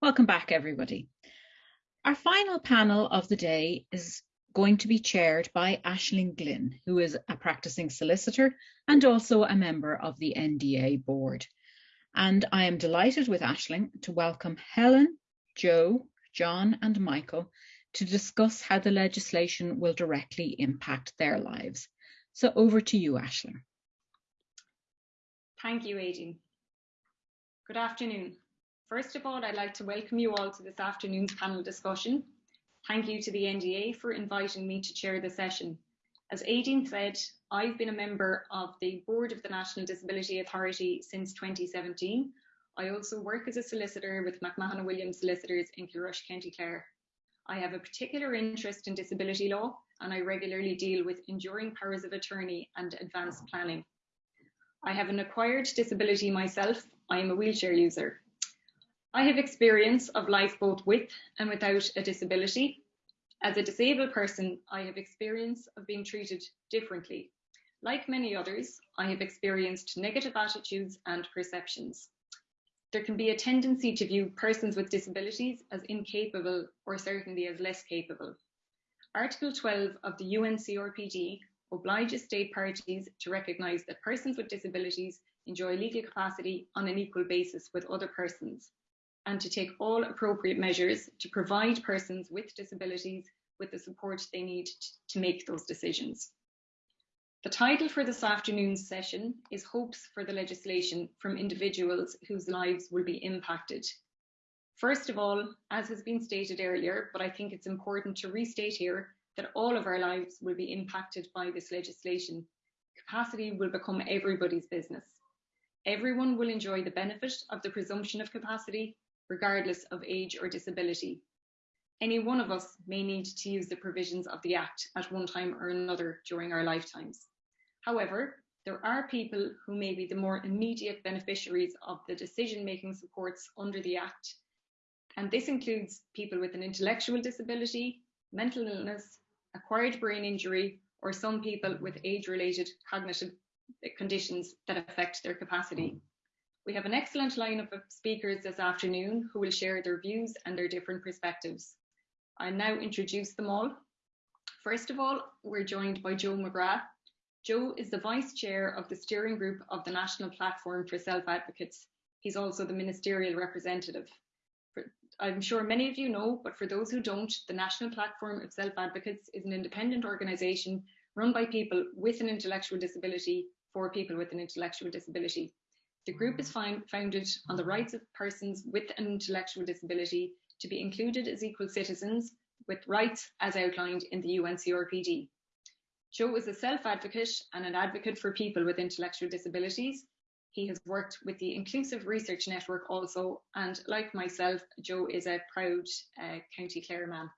Welcome back, everybody. Our final panel of the day is going to be chaired by Ashling Glynn, who is a practicing solicitor and also a member of the NDA board. And I am delighted with Ashling to welcome Helen, Joe, John and Michael to discuss how the legislation will directly impact their lives. So over to you, Ashling. Thank you, Aideen. Good afternoon. First of all, I'd like to welcome you all to this afternoon's panel discussion. Thank you to the NDA for inviting me to chair the session. As Aideen said, I've been a member of the board of the National Disability Authority since 2017. I also work as a solicitor with McMahon Williams Solicitors in Kilrush, County Clare. I have a particular interest in disability law and I regularly deal with enduring powers of attorney and advanced planning. I have an acquired disability myself. I am a wheelchair user. I have experience of life both with and without a disability. As a disabled person, I have experience of being treated differently. Like many others, I have experienced negative attitudes and perceptions. There can be a tendency to view persons with disabilities as incapable or certainly as less capable. Article 12 of the UNCRPD obliges state parties to recognise that persons with disabilities enjoy legal capacity on an equal basis with other persons and to take all appropriate measures to provide persons with disabilities with the support they need to make those decisions. The title for this afternoon's session is Hopes for the Legislation from Individuals Whose Lives Will Be Impacted. First of all, as has been stated earlier, but I think it's important to restate here that all of our lives will be impacted by this legislation. Capacity will become everybody's business. Everyone will enjoy the benefit of the presumption of capacity regardless of age or disability. Any one of us may need to use the provisions of the Act at one time or another during our lifetimes. However, there are people who may be the more immediate beneficiaries of the decision-making supports under the Act, and this includes people with an intellectual disability, mental illness, acquired brain injury, or some people with age-related cognitive conditions that affect their capacity. We have an excellent lineup of speakers this afternoon who will share their views and their different perspectives. I now introduce them all. First of all, we're joined by Joe McGrath. Joe is the Vice Chair of the Steering Group of the National Platform for Self-Advocates. He's also the Ministerial Representative. For, I'm sure many of you know, but for those who don't, the National Platform of Self-Advocates is an independent organisation run by people with an intellectual disability for people with an intellectual disability. The group is founded on the rights of persons with an intellectual disability to be included as equal citizens with rights as outlined in the UNCRPD. Joe is a self-advocate and an advocate for people with intellectual disabilities. He has worked with the Inclusive Research Network also, and like myself, Joe is a proud uh, County Clare man.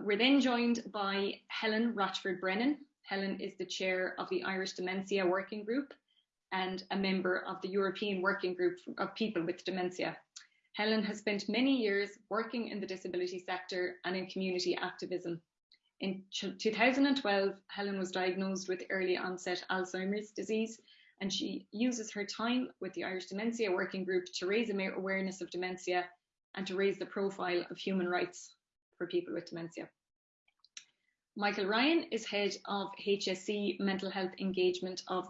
We're then joined by Helen Rochford Brennan. Helen is the chair of the Irish Dementia Working Group and a member of the European Working Group of People with Dementia. Helen has spent many years working in the disability sector and in community activism. In 2012, Helen was diagnosed with early onset Alzheimer's disease, and she uses her time with the Irish Dementia Working Group to raise awareness of dementia and to raise the profile of human rights for people with dementia. Michael Ryan is head of HSE Mental Health Engagement of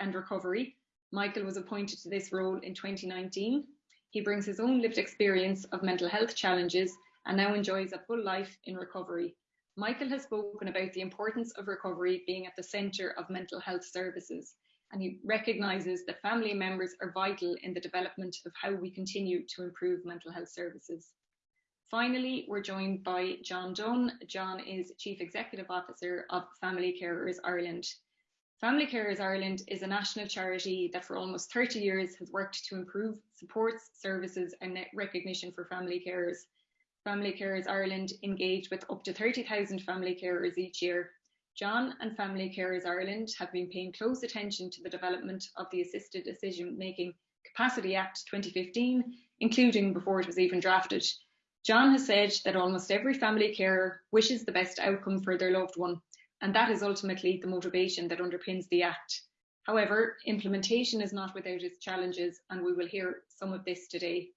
and Recovery. Michael was appointed to this role in 2019. He brings his own lived experience of mental health challenges and now enjoys a full life in recovery. Michael has spoken about the importance of recovery being at the centre of mental health services, and he recognises that family members are vital in the development of how we continue to improve mental health services. Finally, we're joined by John Dunn. John is Chief Executive Officer of Family Carers Ireland. Family Carers Ireland is a national charity that for almost 30 years has worked to improve supports, services and recognition for family carers. Family Carers Ireland engage with up to 30,000 family carers each year. John and Family Carers Ireland have been paying close attention to the development of the Assisted Decision Making Capacity Act 2015, including before it was even drafted. John has said that almost every family carer wishes the best outcome for their loved one, and that is ultimately the motivation that underpins the Act. However, implementation is not without its challenges, and we will hear some of this today.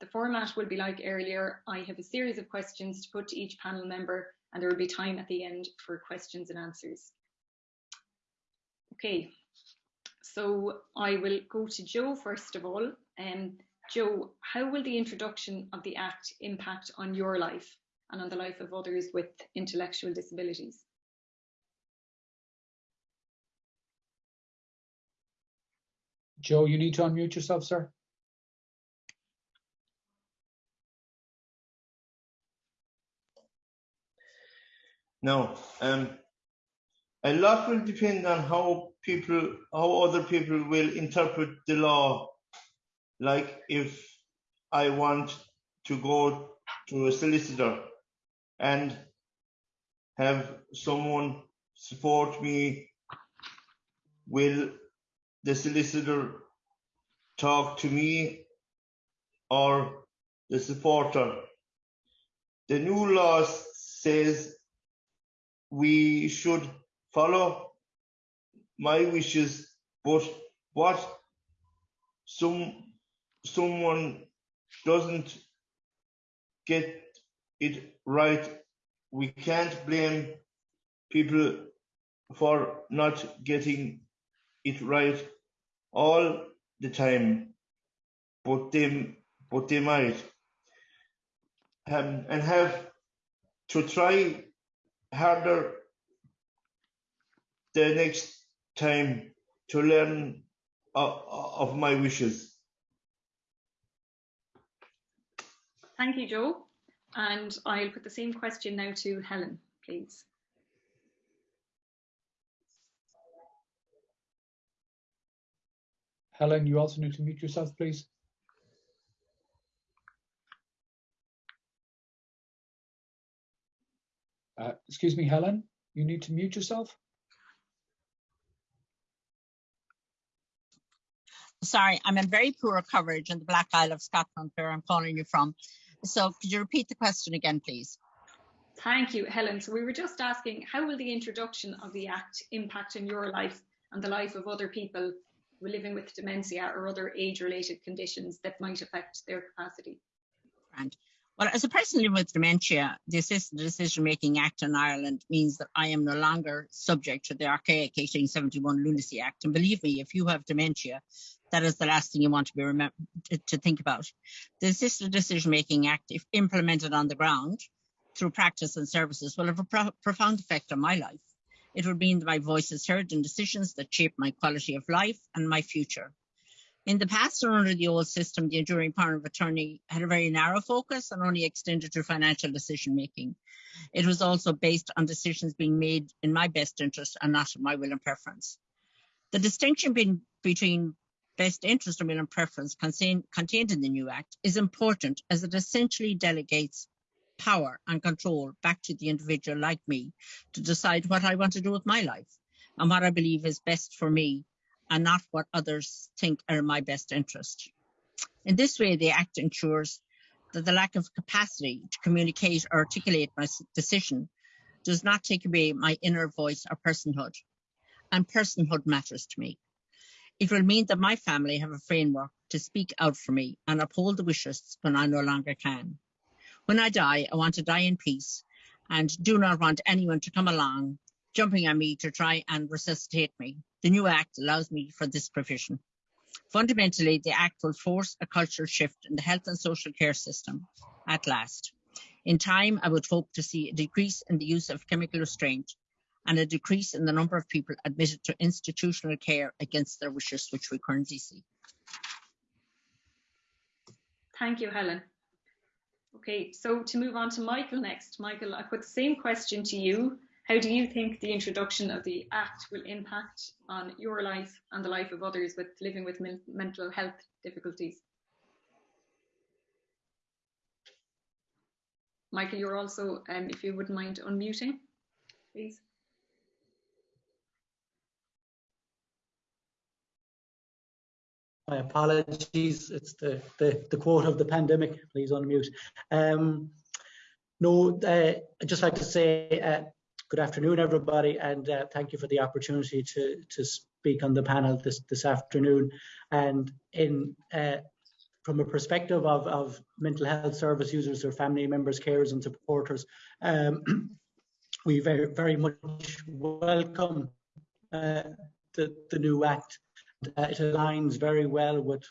The format will be like earlier. I have a series of questions to put to each panel member and there will be time at the end for questions and answers. Okay, so I will go to Joe first of all. Um, Joe, how will the introduction of the Act impact on your life and on the life of others with intellectual disabilities? Joe, you need to unmute yourself, sir. No, um, a lot will depend on how people, how other people will interpret the law. Like if I want to go to a solicitor and have someone support me, will the solicitor talk to me or the supporter? The new law says we should follow my wishes, but what some someone doesn't get it right, we can't blame people for not getting it right all the time, but they but they might um, and have to try harder the next time to learn of, of my wishes. Thank you, Joe. And I'll put the same question now to Helen, please. Helen, you also need to mute yourself, please. Uh, excuse me, Helen, you need to mute yourself. Sorry, I'm in very poor coverage in the Black Isle of Scotland, where I'm calling you from. So could you repeat the question again, please? Thank you, Helen. So we were just asking, how will the introduction of the Act impact on your life and the life of other people living with dementia or other age-related conditions that might affect their capacity? And well, as a person living with dementia, the Assisted Decision Making Act in Ireland means that I am no longer subject to the archaic 1871 Lunacy Act. And believe me, if you have dementia, that is the last thing you want to be remember to think about. The Assisted Decision Making Act, if implemented on the ground through practice and services, will have a pro profound effect on my life. It will mean that my voice is heard in decisions that shape my quality of life and my future. In the past under the old system, the enduring power of attorney had a very narrow focus and only extended to financial decision making. It was also based on decisions being made in my best interest and not my will and preference. The distinction being, between best interest and will and preference contained in the new act is important as it essentially delegates power and control back to the individual like me to decide what I want to do with my life and what I believe is best for me and not what others think are in my best interest. In this way, the Act ensures that the lack of capacity to communicate or articulate my decision does not take away my inner voice or personhood, and personhood matters to me. It will mean that my family have a framework to speak out for me and uphold the wishes when I no longer can. When I die, I want to die in peace and do not want anyone to come along jumping on me to try and resuscitate me. The new Act allows me for this provision. Fundamentally, the Act will force a cultural shift in the health and social care system at last. In time, I would hope to see a decrease in the use of chemical restraint and a decrease in the number of people admitted to institutional care against their wishes, which we currently see. Thank you, Helen. Okay, so to move on to Michael next. Michael, I put the same question to you. How do you think the introduction of the Act will impact on your life and the life of others with living with mental health difficulties? Michael, you're also, um, if you wouldn't mind unmuting, please. My apologies. It's the, the, the quote of the pandemic. Please unmute. Um, no, uh, I'd just like to say uh, Good afternoon, everybody, and uh, thank you for the opportunity to, to speak on the panel this, this afternoon. And in uh, from a perspective of, of mental health service users or family members, carers and supporters, um, we very, very much welcome uh, the, the new act. Uh, it aligns very well with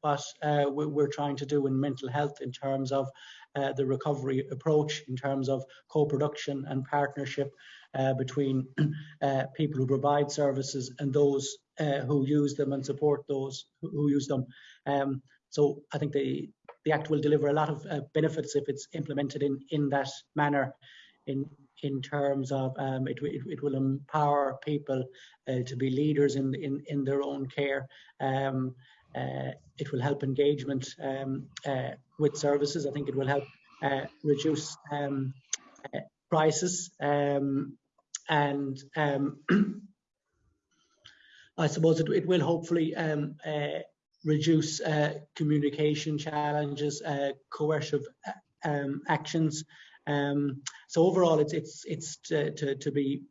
what uh, we- we're trying to do in mental health in terms of uh, the recovery approach, in terms of co-production and partnership uh, between uh, people who provide services and those uh, who use them and support those who, use them. Um, so I think the the act will deliver a lot of uh, benefits if it's implemented in in that manner. In in terms of um, it, it, it will empower people to be leaders in in in their own care. Um, uh, it will help engagement um, uh, with services. I think it will help uh, reduce um, uh, prices um, and um, I suppose it, it will hopefully um, uh, reduce uh, communication challenges, uh, coercive uh, um, actions. So overall, it's it's it's to, to, to be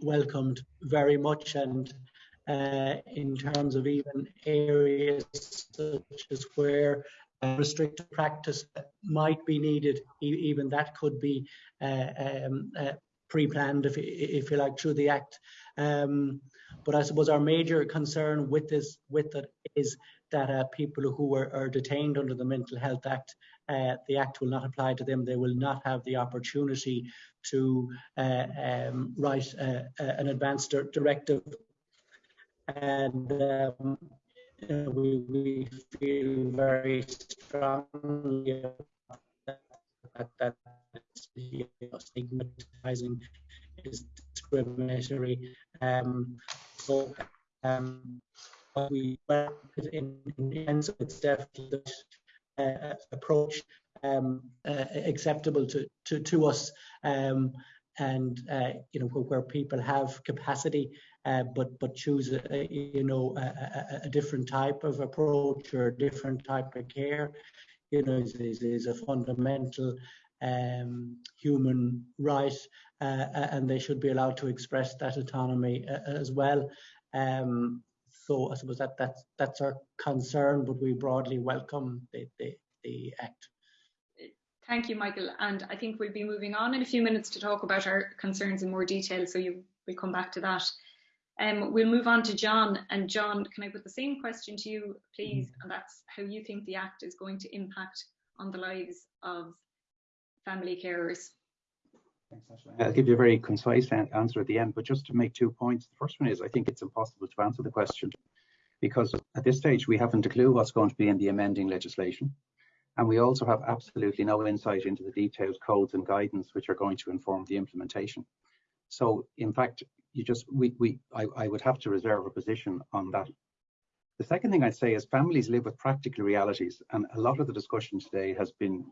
welcomed very much, and uh, in terms of even areas such as where restrictive practice might be needed, even that could be uh, um, uh, pre-planned, if, if you like, through the Act. Um, but I suppose our major concern with this, with it, is that uh, people who are, are detained under the Mental Health Act, uh, the Act will not apply to them. They will not have the opportunity to uh, um, write uh, an advanced directive. And um, we, we feel very strongly that, that stigmatizing is discriminatory. Um, so um, we well, in, in so it's definitely uh, approach um, uh, acceptable to, to, to us um, and uh, you know where people have capacity uh, but but choose a, you know a, a, different type of approach or a different type of care you know is, is, is a fundamental um, human right uh, and they should be allowed to express that autonomy uh, as well um, so I suppose that that's that's our concern but we broadly welcome the, the, the act Thank you, Michael. And I think we'll be moving on in a few minutes to talk about our concerns in more detail. So you will come back to that. Um, we'll move on to John. And John, can I put the same question to you, please? And that's how you think the Act is going to impact on the lives of family carers. Thanks, Ashley. I'll give you a very concise answer at the end, but just to make two points. The first one is I think it's impossible to answer the question because at this stage we haven't a clue what's going to be in the amending legislation. And we also have absolutely no insight into the detailed codes and guidance which are going to inform the implementation. So in fact, you just we, we I, I would have to reserve a position on that. The second thing I'd say is families live with practical realities, and a lot of the discussion today has been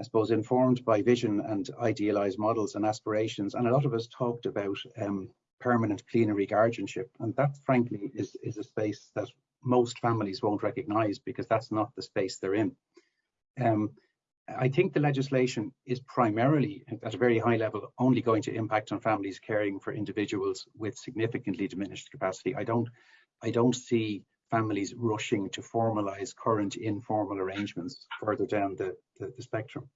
I suppose, informed by vision and idealized models and aspirations. And a lot of us talked about um, permanent plenary guardianship. And that, frankly, is, is a space that most families won't recognize because that's not the space they're in. Um, I think the legislation is primarily, at a very high level, only going to impact on families caring for individuals with significantly diminished capacity. I don't, I don't see families rushing to formalize current informal arrangements further down the, the, the, spectrum.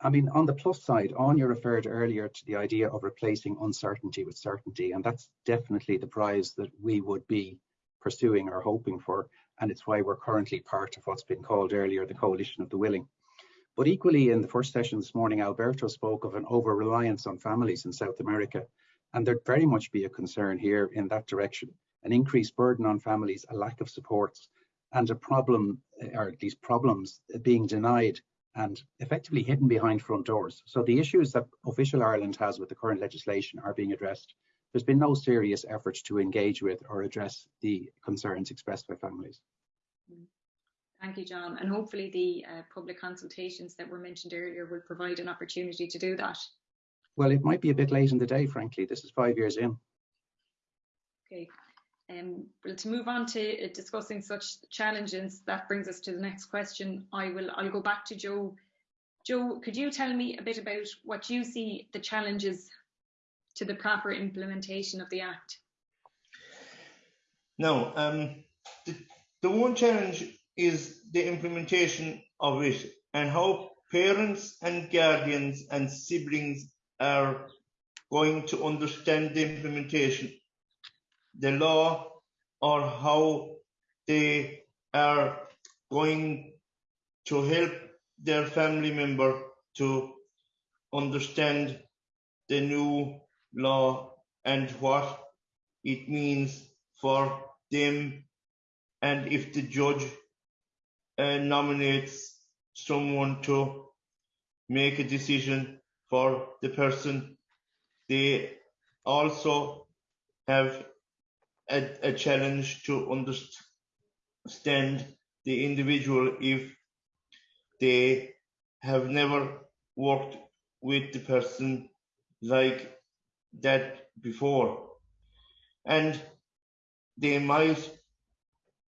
I mean, on the plus side, Anya referred earlier to the idea of replacing uncertainty with certainty, and that's definitely the prize that we would be pursuing or hoping for, and it's why we're currently part of what's been called earlier the Coalition of the Willing. But equally, in the first session this morning, Alberto spoke of an over-reliance on families in South America, and there'd very much be a concern here in that direction an increased burden on families, a lack of supports, and a problem, or least problems, being denied and effectively hidden behind front doors. So the issues that official Ireland has with the current legislation are being addressed. There's been no serious efforts to engage with or address the concerns expressed by families. Thank you, John. And hopefully the uh, public consultations that were mentioned earlier will provide an opportunity to do that. Well, it might be a bit late in the day, frankly. This is five years in. Okay. Um, well, to move on to uh, discussing such challenges, that brings us to the next question. I will I'll go back to Joe. Joe, could you tell me a bit about what you see the challenges to the proper implementation of the Act? No, um, the, the one challenge is the implementation of it and how parents and guardians and siblings are going to understand the implementation, the law, or how they are going to help their family member to understand the new law and what it means for them. And if the judge uh, nominates someone to make a decision for the person, they also have a, a challenge to understand the individual if they have never worked with the person like that before. And they might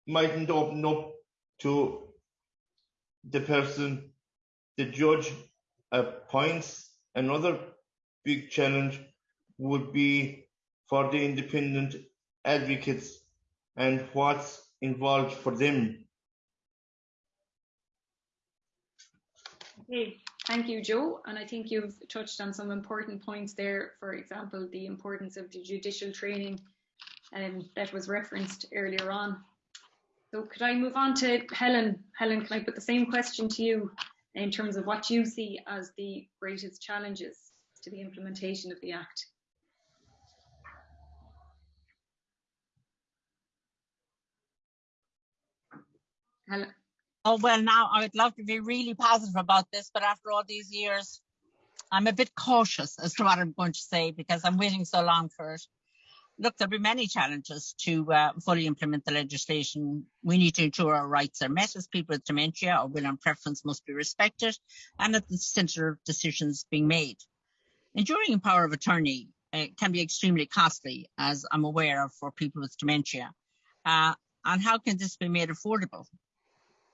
mightn't open up to the person the judge appoints another big challenge would be for the independent advocates and what's involved for them Okay, thank you, Joe. And I think you've touched on some important points there. For example, the importance of the judicial training um, that was referenced earlier on. So could I move on to Helen? Helen, can I put the same question to you in terms of what you see as the greatest challenges to the implementation of the Act? Helen. Oh, well, now I would love to be really positive about this, but after all these years, I'm a bit cautious as to what I'm going to say because I'm waiting so long for it. Look, there'll be many challenges to uh, fully implement the legislation. We need to ensure our rights are met as people with dementia. Our will and preference must be respected and at the centre of decisions being made. Enduring power of attorney uh, can be extremely costly, as I'm aware of for people with dementia. Uh, and how can this be made affordable?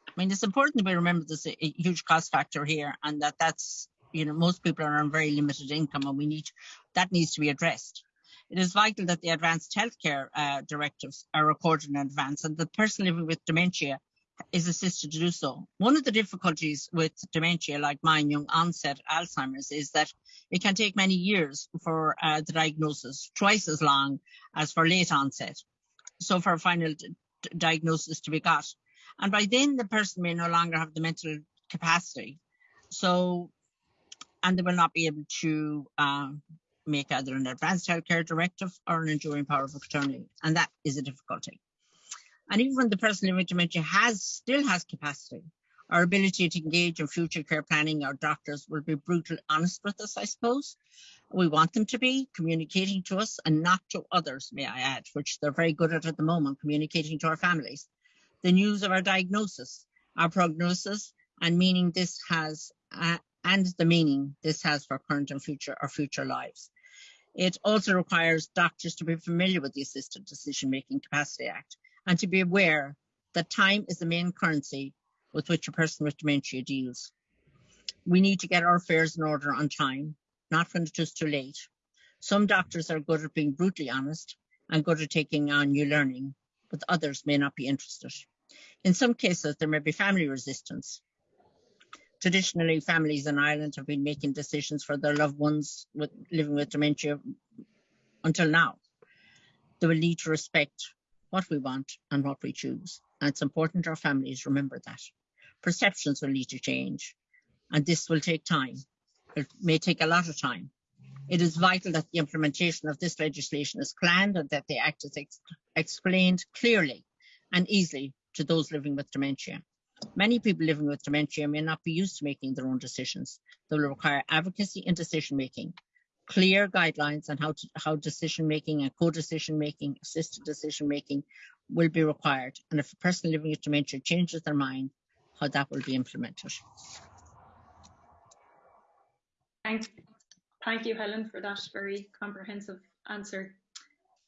I mean, it's important that we remember there's a, a huge cost factor here and that that's, you know, most people are on very limited income and we need, that needs to be addressed. It is vital that the advanced healthcare uh, directives are recorded in advance and the person living with dementia is assisted to do so. One of the difficulties with dementia, like mine, young onset Alzheimer's, is that it can take many years for uh, the diagnosis, twice as long as for late onset. So for a final diagnosis to be got. And by then, the person may no longer have the mental capacity. So, and they will not be able to uh, make either an advanced healthcare directive or an enduring power of attorney. And that is a difficulty. And even when the person living with dementia has still has capacity, our ability to engage in future care planning, our doctors will be brutally honest with us, I suppose. We want them to be communicating to us and not to others, may I add, which they're very good at at the moment, communicating to our families. The news of our diagnosis, our prognosis, and meaning this has, uh, and the meaning this has for current and future our future lives. It also requires doctors to be familiar with the Assisted Decision Making Capacity Act and to be aware that time is the main currency with which a person with dementia deals. We need to get our affairs in order on time, not when it's too late. Some doctors are good at being brutally honest and good at taking on new learning, but others may not be interested. In some cases, there may be family resistance. Traditionally, families in Ireland have been making decisions for their loved ones with, living with dementia until now. They will need to respect what we want and what we choose. And it's important our families remember that. Perceptions will need to change, and this will take time. It may take a lot of time. It is vital that the implementation of this legislation is planned and that the act is ex explained clearly and easily to those living with dementia. Many people living with dementia may not be used to making their own decisions. They will require advocacy in decision making, clear guidelines on how, to, how decision making and co-decision making, assisted decision making will be required. And if a person living with dementia changes their mind, how that will be implemented. Thank, thank you, Helen, for that very comprehensive answer.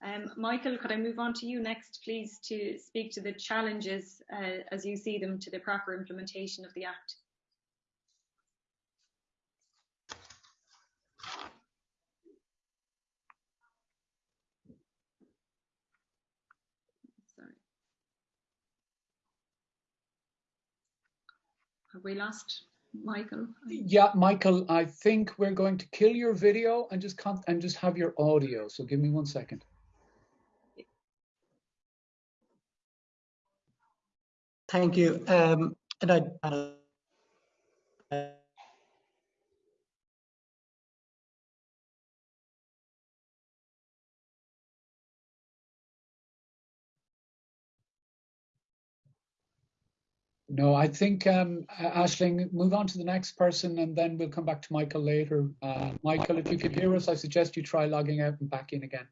Um, Michael, could I move on to you next, please, to speak to the challenges uh, as you see them to the proper implementation of the Act? Have we lost Michael? Yeah, Michael, I think we're going to kill your video and just and just have your audio. So give me one second. Thank you. Um, and I, uh, No, I think um, A- Aisling, move on to the next person, and then we'll come back to Michael later. Uh, Michael, if you can hear us, I suggest you try logging out and back in again.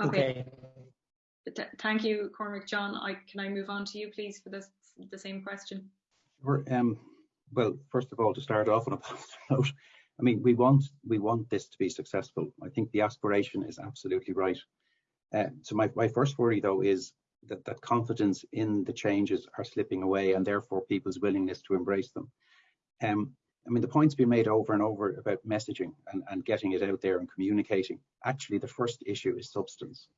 Okay. okay. Th- Thank you, Cormac. John, I, can I move on to you, please, for this, the same question? We're, um, well, first of all, to start off on a positive note, I mean, we want we want this to be successful. I think the aspiration is absolutely right. Uh, so my, my first worry though is that that confidence in the changes are slipping away, and therefore people's willingness to embrace them. Um, I mean, the points been made over and over about messaging and, and getting it out there and communicating. Actually, the first issue is substance.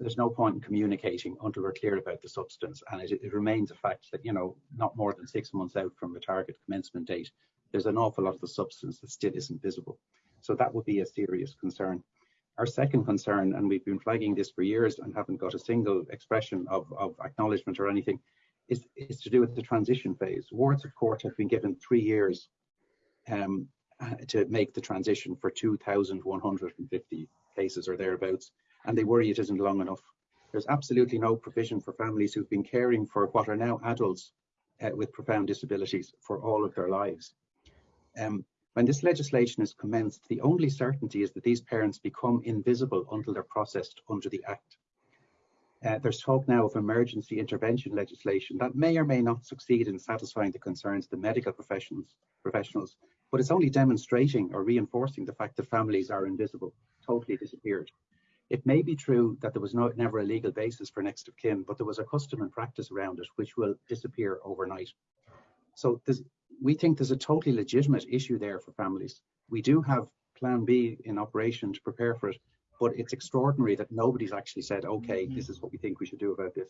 There's no point in communicating until we're clear about the substance, and it, it remains a fact that you know not more than six months out from the target commencement date, there's an awful lot of the substance that still isn't visible. So that would be a serious concern. Our second concern, and we've been flagging this for years and haven't got a single expression of, of acknowledgement or anything, is, is to do with the transition phase. Wards of court have been given three years um, to make the transition for 2,150 cases or thereabouts, and they worry it isn't long enough. There's absolutely no provision for families who've been caring for what are now adults uh, with profound disabilities for all of their lives. Um, when this legislation is commenced, the only certainty is that these parents become invisible until they're processed under the Act. Uh, there's talk now of emergency intervention legislation that may or may not succeed in satisfying the concerns of the medical professionals, professionals, but it's only demonstrating or reinforcing the fact that families are invisible, totally disappeared. It may be true that there was no, never a legal basis for next of kin, but there was a custom and practice around it, which will disappear overnight. So we think there's a totally legitimate issue there for families. We do have Plan B in operation to prepare for it, but it's extraordinary that nobody's actually said, okay, mm-hmm. this is what we think we should do about this.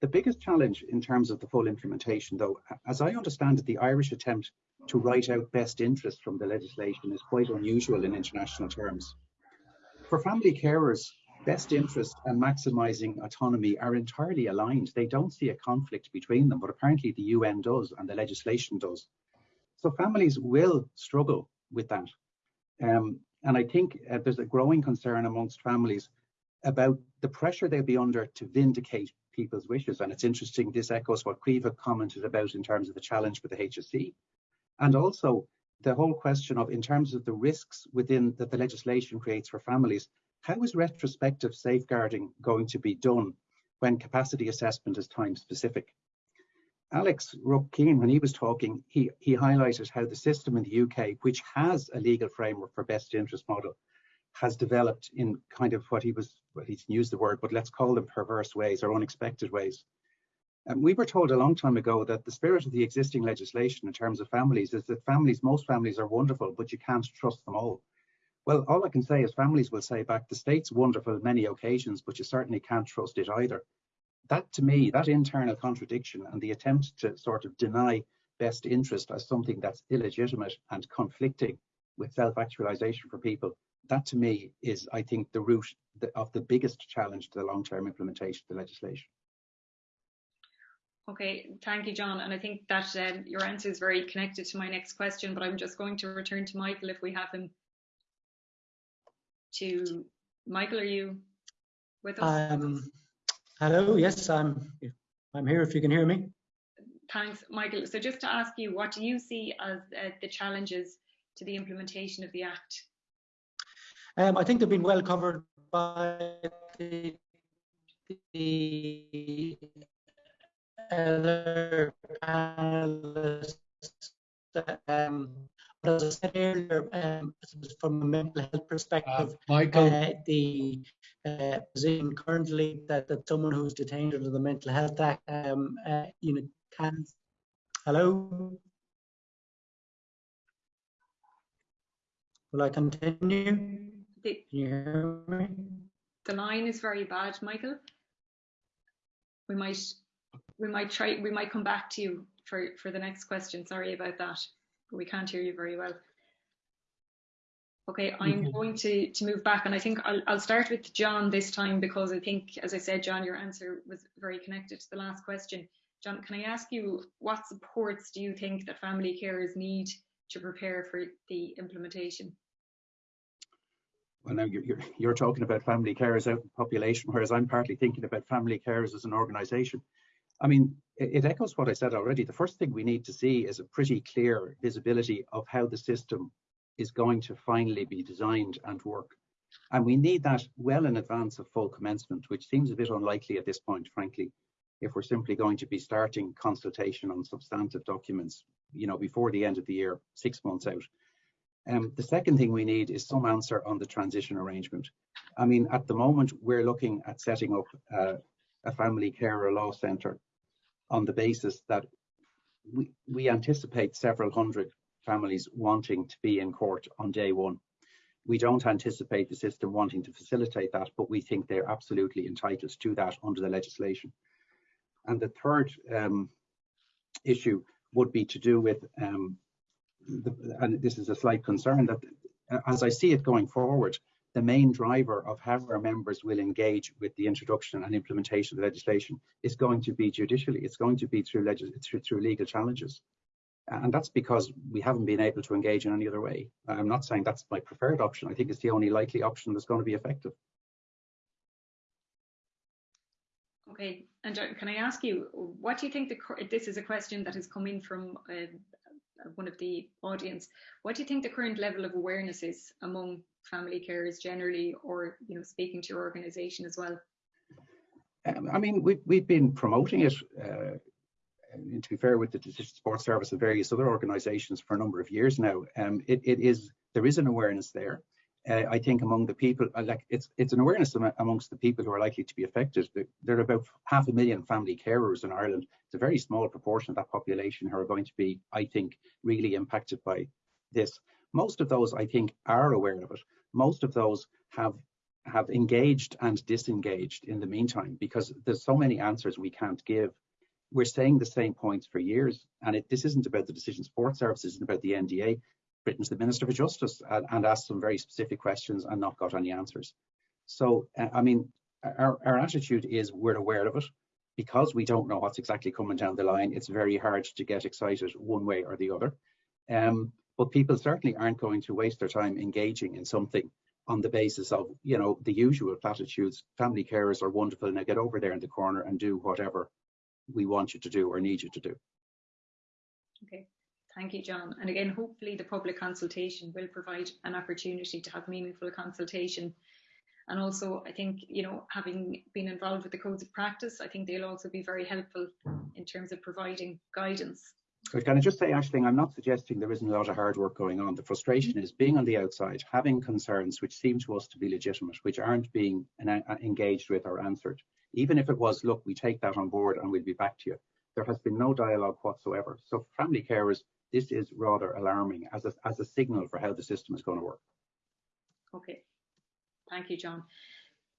The biggest challenge in terms of the full implementation, though, as I understand it, the Irish attempt to write out best interest from the legislation is quite unusual in international terms. For family carers, best interest and maximising autonomy are entirely aligned. They don't see a conflict between them, but apparently the UN does and the legislation does. So families will struggle with that. Um, and I think uh, there's a growing concern amongst families about the pressure they'll be under to vindicate people's wishes. And it's interesting, this echoes what Caoimhe commented about in terms of the challenge with the HSE. And also the whole question of, in terms of the risks within that the legislation creates for families, how is retrospective safeguarding going to be done when capacity assessment is time specific? Alex Ruck-Keene, when he was talking, he, he highlighted how the system in the UK, which has a legal framework for best interest model, has developed in kind of what he was, well, he's used the word, but let's call them perverse ways or unexpected ways. And we were told a long time ago that the spirit of the existing legislation in terms of families is that families, most families are wonderful, but you can't trust them all. Well, all I can say is families will say back, the state's wonderful on many occasions, but you certainly can't trust it either. That to me, that internal contradiction and the attempt to sort of deny best interest as something that's illegitimate and conflicting with self-actualization for people, that to me is, I think, the root of the biggest challenge to the long-term implementation of the legislation. Okay, thank you, John. And I think that um, your answer is very connected to my next question, but I'm just going to return to Michael if we have him to Michael, are you with us? Um, hello, yes, I'm I'm here if you can hear me. Thanks, Michael. So just to ask you, what do you see as uh, the challenges to the implementation of the Act? Um, I think they've been well covered by the, the other panelists. Um, but as I said earlier, um, from a mental health perspective, uh, Michael, uh, the uh, position currently that, that someone who's detained under the Mental Health Act, um, uh, you know, can. Hello. Will I continue? The, Can you hear me? the line is very bad, Michael. We might we might try we might come back to you for, for the next question. Sorry about that. We can't hear you very well. Okay, I'm Mhm. going to, to move back and I think I'll, I'll start with John this time because I think, as I said, John, your answer was very connected to the last question. John, can I ask you what supports do you think that family carers need to prepare for the implementation? Well, now you're, you're, you're talking about family carers out in population, whereas I'm partly thinking about family carers as an organisation. I mean, it, it echoes what I said already. The first thing we need to see is a pretty clear visibility of how the system is going to finally be designed and work. And we need that well in advance of full commencement, which seems a bit unlikely at this point, frankly, if we're simply going to be starting consultation on substantive documents, you know, before the end of the year, six months out. Um, the second thing we need is some answer on the transition arrangement. I mean, at the moment, we're looking at setting up uh, a family carer law centre on the basis that we, we anticipate several hundred families wanting to be in court on day one. We don't anticipate the system wanting to facilitate that, but we think they're absolutely entitled to that under the legislation. And the third um, issue would be to do with um, the, and this is a slight concern that as I see it going forward, the main driver of how our members will engage with the introduction and implementation of the legislation is going to be judicially. It's going to be through, through, through legal challenges. And that's because we haven't been able to engage in any other way. I'm not saying that's my preferred option. I think it's the only likely option that's going to be effective. Okay, and can I ask you, what do you think the, this is a question that has come in from uh, one of the audience, what do you think the current level of awareness is among family carers generally, or you know, speaking to your organisation as well? Um, I mean, we've, we've been promoting it, uh, and to be fair, with the Decision Support Service and various other organisations for a number of years now. Um, it, it is there is an awareness there uh, I think among the people, uh, like it's it's an awareness amongst the people who are likely to be affected. There are about half a million family carers in Ireland. It's a very small proportion of that population who are going to be, I think, really impacted by this. Most of those, I think, are aware of it. Most of those have have engaged and disengaged in the meantime because there's so many answers we can't give. We're saying the same points for years, and it, this isn't about the decision support services, it's about the NDA to the Minister for Justice and, and, asked some very specific questions and not got any answers. So, uh, I mean, our, our attitude is we're aware of it. Because we don't know what's exactly coming down the line, it's very hard to get excited one way or the other. Um, but people certainly aren't going to waste their time engaging in something on the basis of, you know, the usual platitudes. Family carers are wonderful. Now get over there in the corner and do whatever we want you to do or need you to do. Okay. Thank you, John. And again, hopefully the public consultation will provide an opportunity to have meaningful consultation. And also, I think, you know, having been involved with the codes of practice, I think they'll also be very helpful in terms of providing guidance. But can I just say, Ashling, I'm not suggesting there isn't a lot of hard work going on. The frustration is being on the outside, having concerns which seem to us to be legitimate, which aren't being uh, engaged with or answered. Even if it was, look, we take that on board and we'll be back to you. There has been no dialogue whatsoever. So family carers this is rather alarming as a, as a signal for how the system is going to work. Okay, thank you, John.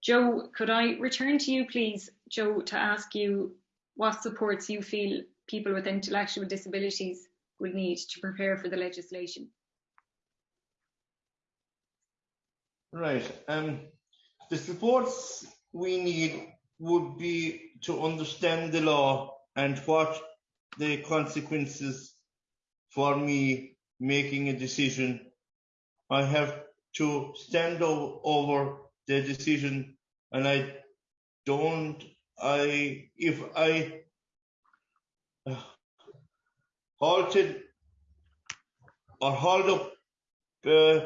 Joe, could I return to you, please, Joe, to ask you what supports you feel people with intellectual disabilities will need to prepare for the legislation? Right. Um, the supports we need would be to understand the law and what the consequences for me making a decision. I have to stand over the decision and I don't, I, if I halted or hauled up uh,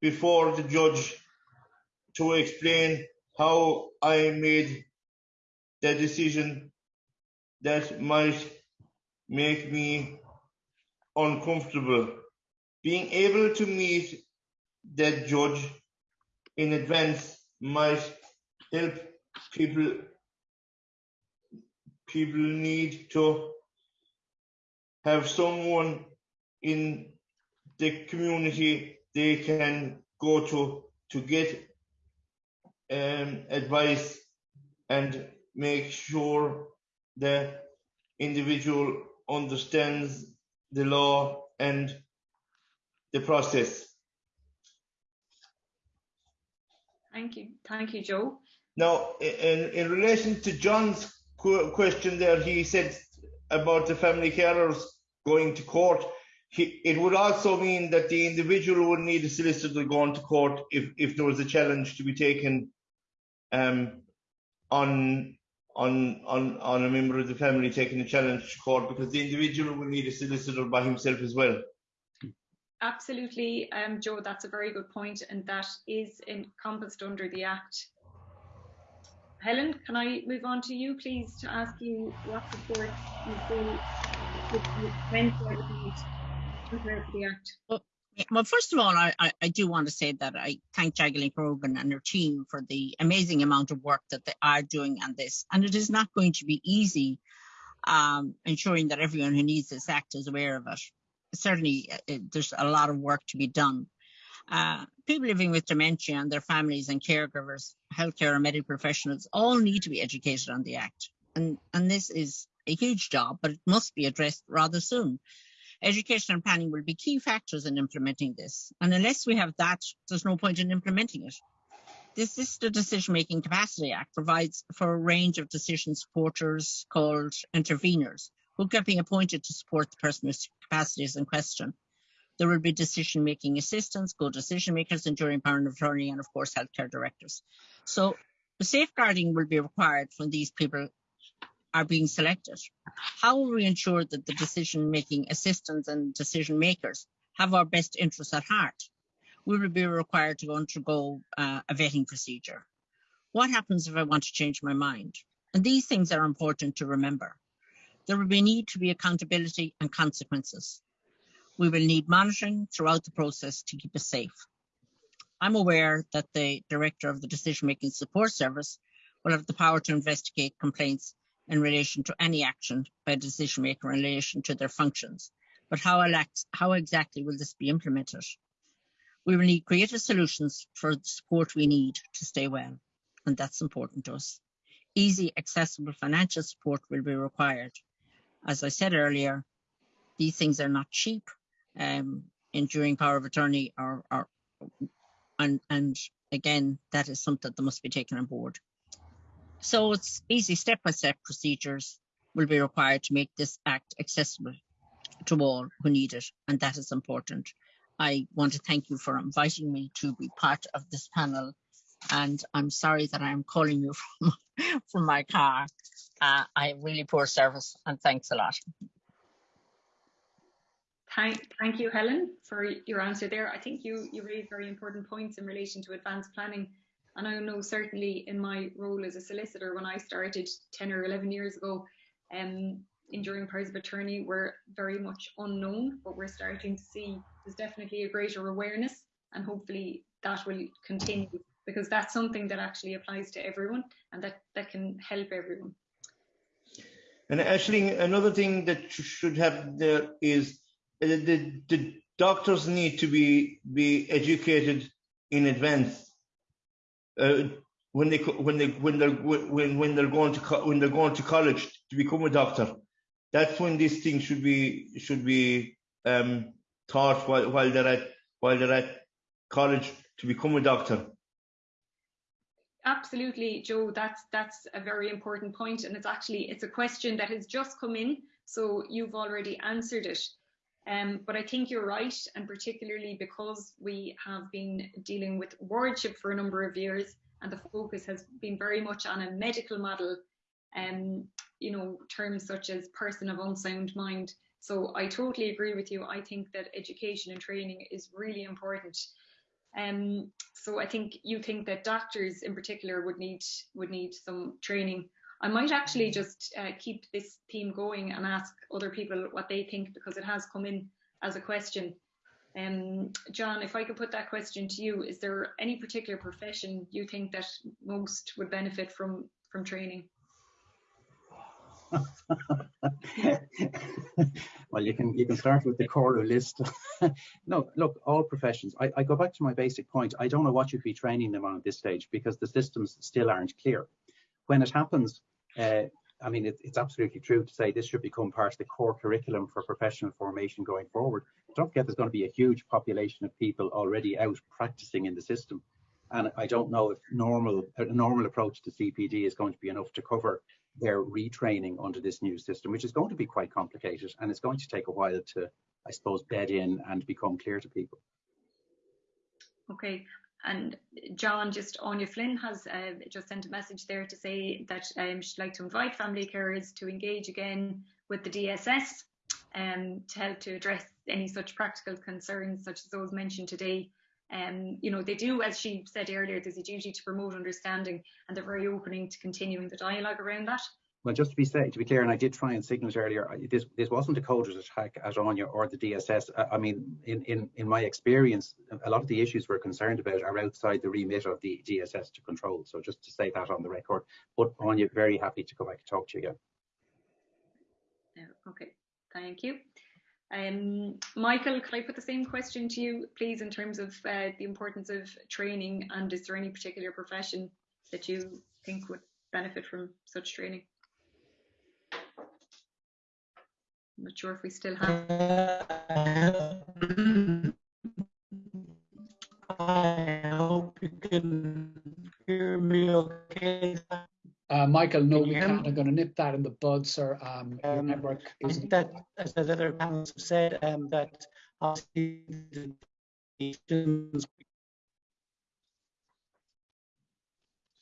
before the judge to explain how I made the decision that might make me uncomfortable. Being able to meet that judge in advance might help people people need to have someone in the community they can go to to get um, advice and make sure the individual understands the law and the process. Thank you. Thank you, Joe. Now, in, in relation to John's question there, he said about the family carers going to court. He, it would also mean that the individual would need a solicitor going to court if, if there was a challenge to be taken um, on on on on a member of the family taking a challenge to court because the individual would need a solicitor by himself as well. Absolutely, um, Joe, that's a very good point, and that is encompassed under the Act. Helen, can I move on to you, please, to ask you what support you feel Well, first of all, I, I, do want to say that I thank Jacqueline Grogan and her team for the amazing amount of work that they are doing on this. And it is not going to be easy um, ensuring that everyone who needs this act is aware of it. Certainly, uh, it, there's a lot of work to be done. Uh, people living with dementia and their families and caregivers, healthcare and medical professionals all need to be educated on the Act. And, and this is a huge job, but it must be addressed rather soon. Education and planning will be key factors in implementing this. And unless we have that, there's no point in implementing it. The Decision Making Capacity Act provides for a range of decision supporters called interveners who can be appointed to support the person with capacities in question. There will be decision making assistants, co decision makers, enduring power of attorney, and of course, healthcare directors. So safeguarding will be required when these people are being selected? How will we ensure that the decision making assistants and decision makers have our best interests at heart? Will We will be required to undergo uh, a vetting procedure. What happens if I want to change my mind? And these things are important to remember. There will be need to be accountability and consequences. We will need monitoring throughout the process to keep us safe. I'm aware that the director of the Decision Making Support Service will have the power to investigate complaints in relation to any action by a decision maker in relation to their functions. But how, how exactly will this be implemented? We will need creative solutions for the support we need to stay well, and that's important to us. Easy, accessible financial support will be required. As I said earlier, these things are not cheap. Um, enduring power of attorney are, are and, and again, that is something that must be taken on board. So it's easy step-by-step procedures will be required to make this act accessible to all who need it, and that is important. I want to thank you for inviting me to be part of this panel, and I'm sorry that I'm calling you from, from my car. Uh, I have really poor service, and thanks a lot. Thank, thank you, Helen, for your answer there. I think you, you raised very important points in relation to advanced planning and I know certainly in my role as a solicitor, when I started 10 or 11 years ago, um, enduring powers of attorney were very much unknown, but we're starting to see there's definitely a greater awareness, and hopefully that will continue because that's something that actually applies to everyone and that, that can help everyone. And actually, another thing that should happen there is uh, the, the doctors need to be be educated in advance uh, when they when they when they're when when they're going to when they're going to college to become a doctor. That's when these things should be should be um, taught while while they're at while they're at college to become a doctor. Absolutely, Joe. That's that's a very important point, and it's actually it's a question that has just come in, so you've already answered it. Um, but I think you're right, and particularly because we have been dealing with wardship for a number of years, and the focus has been very much on a medical model, um, you know, terms such as person of unsound mind. So I totally agree with you. I think that education and training is really important. Um, so I think you think that doctors in particular would need would need some training. I might actually just uh, keep this theme going and ask other people what they think because it has come in as a question. Um, John, if I could put that question to you, is there any particular profession you think that most would benefit from from training? well, you can you can start with the core list. no, look, all professions. I, I go back to my basic point. I don't know what you'd be training them on at this stage because the systems still aren't clear when it happens, uh, I mean, it, it's absolutely true to say this should become part of the core curriculum for professional formation going forward. Don't forget, there's going to be a huge population of people already out practicing in the system. And I don't know if normal a normal approach to CPD is going to be enough to cover their retraining under this new system, which is going to be quite complicated and it's going to take a while to, I suppose, bed in and become clear to people. Okay, and John, just Áine Flynn has uh, just sent a message there to say that um, she'd like to invite family carers to engage again with the DSS um, to help to address any such practical concerns such as those mentioned today. Um, you know, they do, as she said earlier, there's a duty to promote understanding and they're very opening to continuing the dialogue around that. Well, just to be say, to be clear, and I did try and signal it earlier, this this wasn't a coders attack at Áine or the DSS. I, I mean, in, in in my experience, a lot of the issues we're concerned about are outside the remit of the DSS to control. So just to say that on the record. But Áine, very happy to come back and talk to you again. Okay, thank you. Um, Michael, could I put the same question to you, please, in terms of uh, the importance of training, and is there any particular profession that you think would benefit from such training? I'm not sure if we still have. I hope you can hear me okay. Uh, Michael, no, we can't. I'm going to nip that in the bud, sir. Um, your Um, network I isn't. think that, as the other panelists have said, um, that obviously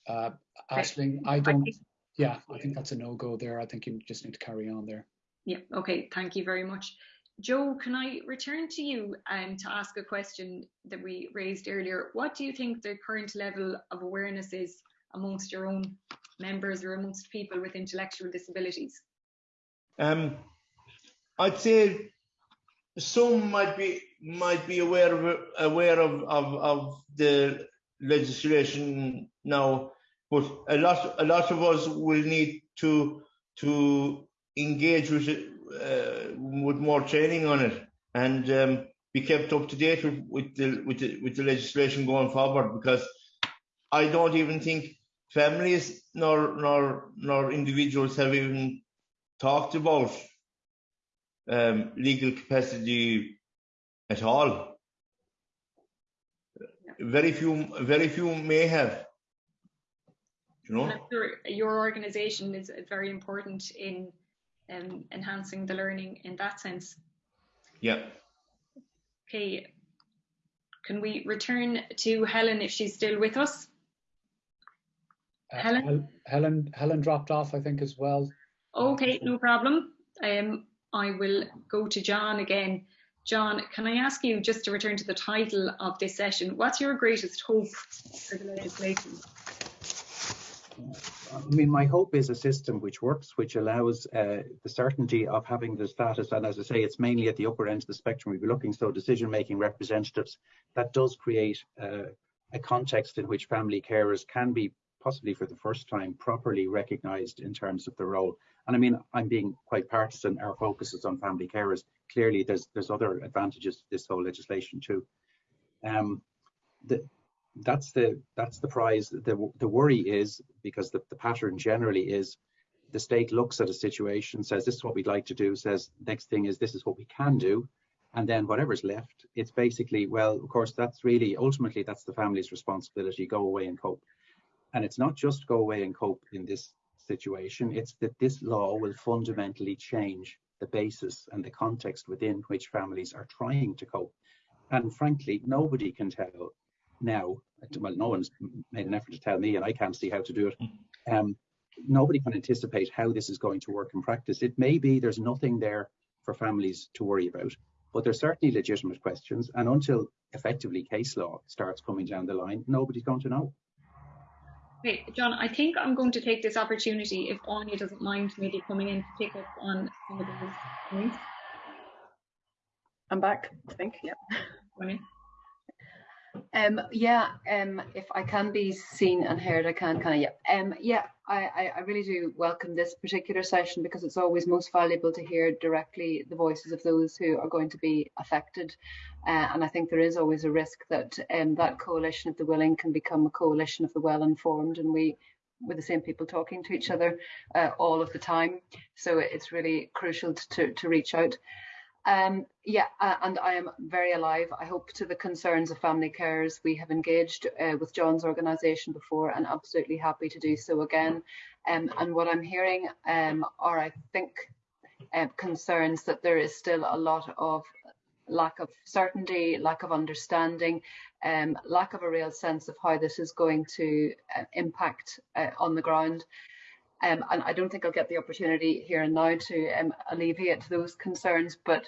Uh, Ashling, I don't. Yeah, I think that's a no-go there. I think you just need to carry on there. Yeah, okay, thank you very much. Joe, can I return to you um, to ask a question that we raised earlier? What do you think the current level of awareness is amongst your own members or amongst people with intellectual disabilities? Um, I'd say some might be might be aware of aware of, of, of the legislation now, but a lot a lot of us will need to to engage with it uh, with more training on it and um, be kept up to date with, with the with the with the legislation going forward because I don't even think families nor nor nor individuals have even talked about um, legal capacity at all. Very few, very few may have. You know. And your organisation is very important in um, enhancing the learning in that sense. Yeah. Okay, can we return to Helen if she's still with us? Uh, Helen? Hel- Helen, Helen dropped off, I think, as well. Okay, no problem. Um, I will go to John again. John, can I ask you just to return to the title of this session? What's your greatest hope for the legislation? I mean, my hope is a system which works, which allows uh, the certainty of having the status. And as I say, it's mainly at the upper end of the spectrum we'll be looking. So decision-making representatives, that does create uh, a context in which family carers can be possibly for the first time properly recognised in terms of the role. And I mean, I'm being quite partisan. Our focus is on family carers. Clearly, there's there's other advantages to this whole legislation too. Um, the, that's the that's the prize. The the worry is because the, the pattern generally is the state looks at a situation, says this is what we'd like to do, says next thing is this is what we can do, and then whatever's left, it's basically well, of course, that's really ultimately that's the family's responsibility. Go away and cope. And it's not just go away and cope in this situation, it's that this law will fundamentally change the basis and the context within which families are trying to cope. And frankly, nobody can tell now, well, no one's made an effort to tell me, and I can't see how to do it. Um, nobody can anticipate how this is going to work in practice. It may be there's nothing there for families to worry about, but there's certainly legitimate questions. And until effectively case law starts coming down the line, nobody's going to know. Okay, John, I think I'm going to take this opportunity, if Áine doesn't mind maybe coming in to pick up on some of those points. I'm back, I think, yeah. Um, yeah, um, if I can be seen and heard, I can, kind of, yeah. Um, yeah, I, I, I really do welcome this particular session because it's always most valuable to hear directly the voices of those who are going to be affected. Uh, and I think there is always a risk that um, that coalition of the willing can become a coalition of the well-informed and we with the same people talking to each other uh, all of the time. So it's really crucial to, to reach out. Um, yeah, uh, and I am very alive, I hope, to the concerns of family carers. We have engaged uh, with John's organisation before and absolutely happy to do so again. Um, and what I'm hearing um, are, I think, uh, concerns that there is still a lot of lack of certainty, lack of understanding, um, lack of a real sense of how this is going to uh, impact uh, on the ground. Um, and I don't think I'll get the opportunity here and now to um, alleviate those concerns, but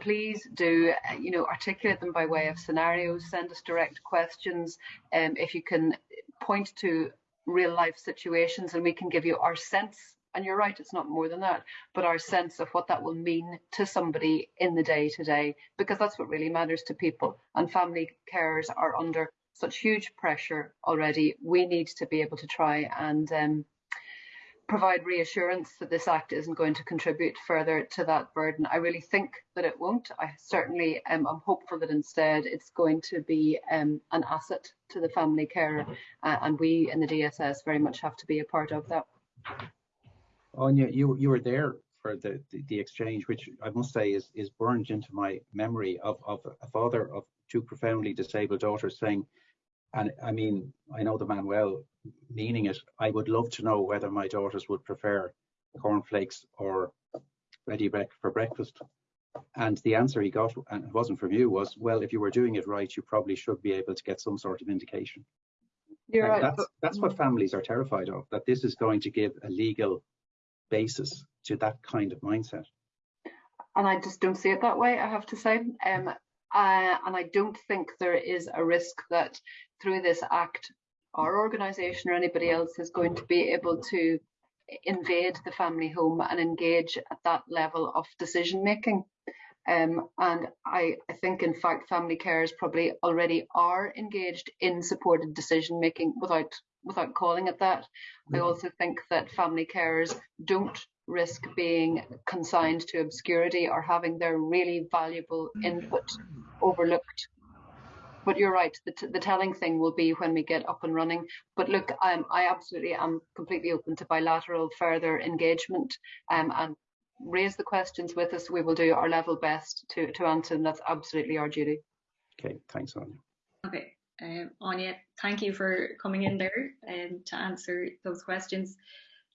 please do, uh, you know, articulate them by way of scenarios, send us direct questions. Um, if you can point to real life situations and we can give you our sense and you're right, it's not more than that, but our sense of what that will mean to somebody in the day to day, because that's what really matters to people. And family carers are under such huge pressure already. We need to be able to try and um, provide reassurance that this act isn't going to contribute further to that burden. I really think that it won't. I certainly am I'm hopeful that instead it's going to be um, an asset to the family carer, uh, and we in the DSS very much have to be a part of that. Áine, you you were there for the, the, the exchange, which I must say is is burned into my memory of of a father of two profoundly disabled daughters saying, and I mean I know the man well, meaning it. I would love to know whether my daughters would prefer cornflakes or Ready Brek breakfast. And the answer he got, and it wasn't from you, was, well, if you were doing it right, you probably should be able to get some sort of indication. You're right. That's, that's what families are terrified of, that this is going to give a legal basis to that kind of mindset. And I just don't see it that way, I have to say. Um, uh, and I don't think there is a risk that through this act, our organisation or anybody else is going to be able to invade the family home and engage at that level of decision making. Um, and I, I, think, in fact, family carers probably already are engaged in supported decision making without without calling it that. I also think that family carers don't risk being consigned to obscurity or having their really valuable input overlooked. But you're right, the, the telling thing will be when we get up and running. But look, um, I absolutely am completely open to bilateral further engagement um, and raise the questions with us. We will do our level best to, to answer them. That's absolutely our duty. Okay, thanks, Áine. Okay. Um, Áine, thank you for coming in there and um, to answer those questions.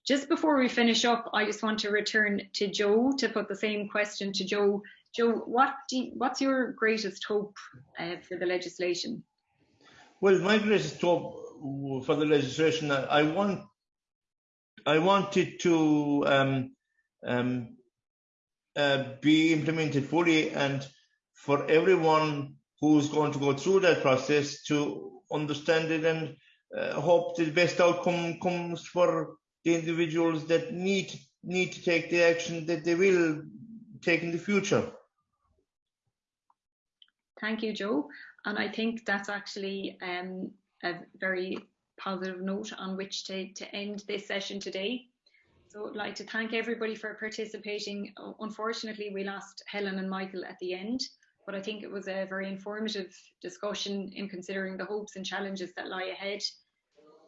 Just before we finish up, I just want to return to Joe to put the same question to Joe. Joe, what you, what's your greatest hope uh, for the legislation? Well, my greatest hope for the legislation, I want, I want it to um, um, uh, be implemented fully and for everyone who's going to go through that process to understand it and uh, hope the best outcome comes for the individuals that need need to take the action that they will take in the future. Thank you, Joe. And I think that's actually um, a very positive note on which to, to end this session today. So I'd like to thank everybody for participating. Unfortunately, we lost Helen and Michael at the end but I think it was a very informative discussion in considering the hopes and challenges that lie ahead.